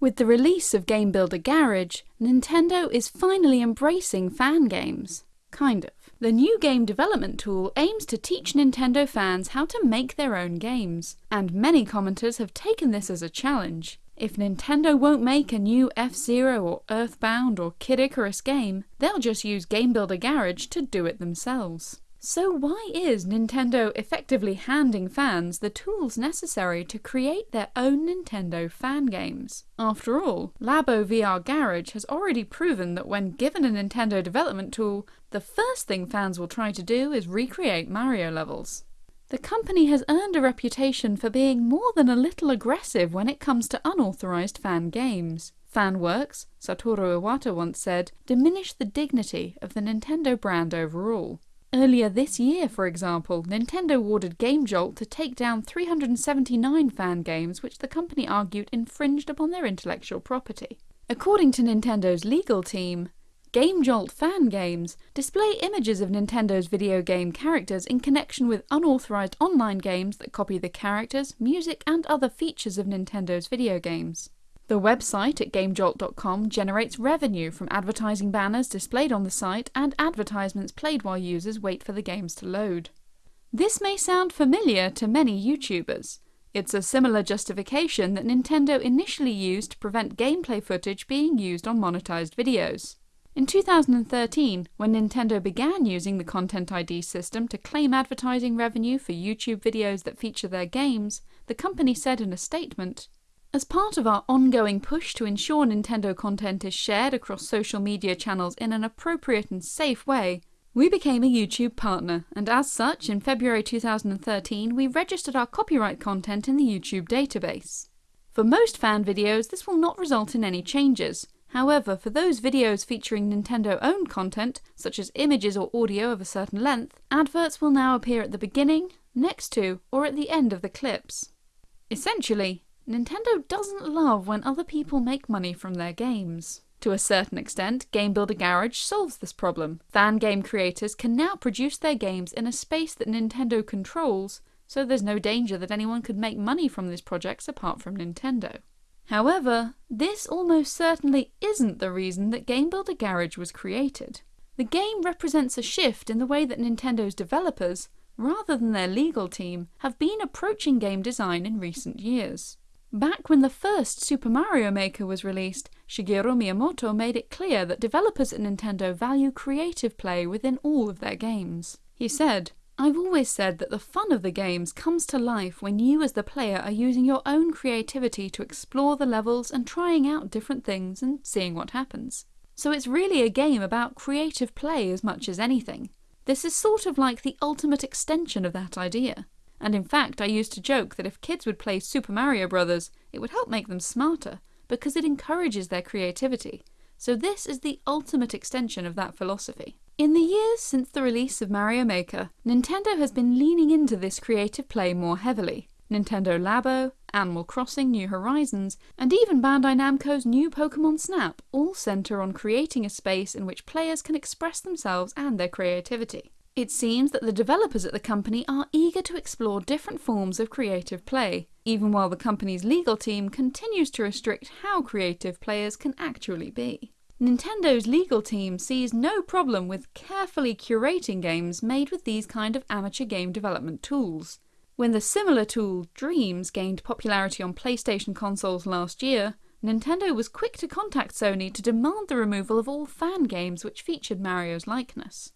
With the release of Game Builder Garage, Nintendo is finally embracing fan games. Kind of. The new game development tool aims to teach Nintendo fans how to make their own games, and many commenters have taken this as a challenge. If Nintendo won't make a new F-Zero or Earthbound or Kid Icarus game, they'll just use Game Builder Garage to do it themselves. So why is Nintendo effectively handing fans the tools necessary to create their own Nintendo fan games? After all, Labo VR Garage has already proven that when given a Nintendo development tool, the first thing fans will try to do is recreate Mario levels. The company has earned a reputation for being more than a little aggressive when it comes to unauthorized fan games. Fan works, Satoru Iwata once said, diminish the dignity of the Nintendo brand overall. Earlier this year, for example, Nintendo ordered GameJolt to take down 379 fan games which the company argued infringed upon their intellectual property. According to Nintendo's legal team, GameJolt fan games display images of Nintendo's video game characters in connection with unauthorized online games that copy the characters, music, and other features of Nintendo's video games. The website at GameJolt.com generates revenue from advertising banners displayed on the site and advertisements played while users wait for the games to load. This may sound familiar to many YouTubers. It's a similar justification that Nintendo initially used to prevent gameplay footage being used on monetized videos. In 2013, when Nintendo began using the Content ID system to claim advertising revenue for YouTube videos that feature their games, the company said in a statement, as part of our ongoing push to ensure Nintendo content is shared across social media channels in an appropriate and safe way, we became a YouTube partner, and as such, in February 2013, we registered our copyright content in the YouTube database. For most fan videos, this will not result in any changes. However, for those videos featuring Nintendo-owned content, such as images or audio of a certain length, adverts will now appear at the beginning, next to, or at the end of the clips. Essentially, Nintendo doesn't love when other people make money from their games. To a certain extent, Game Builder Garage solves this problem. Fan game creators can now produce their games in a space that Nintendo controls, so there's no danger that anyone could make money from these projects apart from Nintendo. However, this almost certainly isn't the reason that Game Builder Garage was created. The game represents a shift in the way that Nintendo's developers, rather than their legal team, have been approaching game design in recent years. Back when the first Super Mario Maker was released, Shigeru Miyamoto made it clear that developers at Nintendo value creative play within all of their games. He said, I've always said that the fun of the games comes to life when you as the player are using your own creativity to explore the levels and trying out different things and seeing what happens. So it's really a game about creative play as much as anything. This is sort of like the ultimate extension of that idea and in fact I used to joke that if kids would play Super Mario Bros. it would help make them smarter, because it encourages their creativity. So this is the ultimate extension of that philosophy. In the years since the release of Mario Maker, Nintendo has been leaning into this creative play more heavily. Nintendo Labo, Animal Crossing New Horizons, and even Bandai Namco's new Pokemon Snap all centre on creating a space in which players can express themselves and their creativity. It seems that the developers at the company are eager to explore different forms of creative play, even while the company's legal team continues to restrict how creative players can actually be. Nintendo's legal team sees no problem with carefully curating games made with these kind of amateur game development tools. When the similar tool, Dreams, gained popularity on PlayStation consoles last year, Nintendo was quick to contact Sony to demand the removal of all fan games which featured Mario's likeness.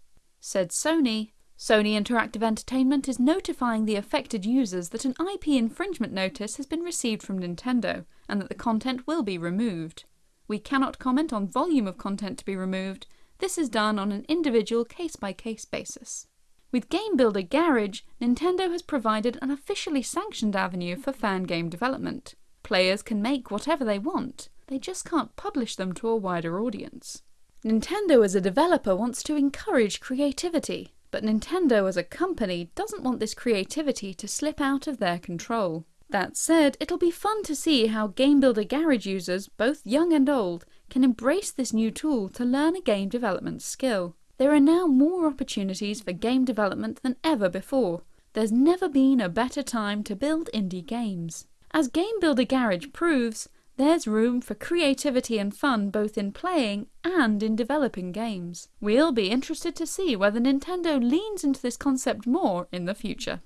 Said Sony, Sony Interactive Entertainment is notifying the affected users that an IP infringement notice has been received from Nintendo and that the content will be removed. We cannot comment on volume of content to be removed, this is done on an individual case-by-case -case basis. With Game Builder Garage, Nintendo has provided an officially sanctioned avenue for fan game development. Players can make whatever they want, they just can't publish them to a wider audience. Nintendo as a developer wants to encourage creativity, but Nintendo as a company doesn't want this creativity to slip out of their control. That said, it'll be fun to see how Game Builder Garage users, both young and old, can embrace this new tool to learn a game development skill. There are now more opportunities for game development than ever before. There's never been a better time to build indie games. As Game Builder Garage proves, There's room for creativity and fun both in playing and in developing games. We'll be interested to see whether Nintendo leans into this concept more in the future.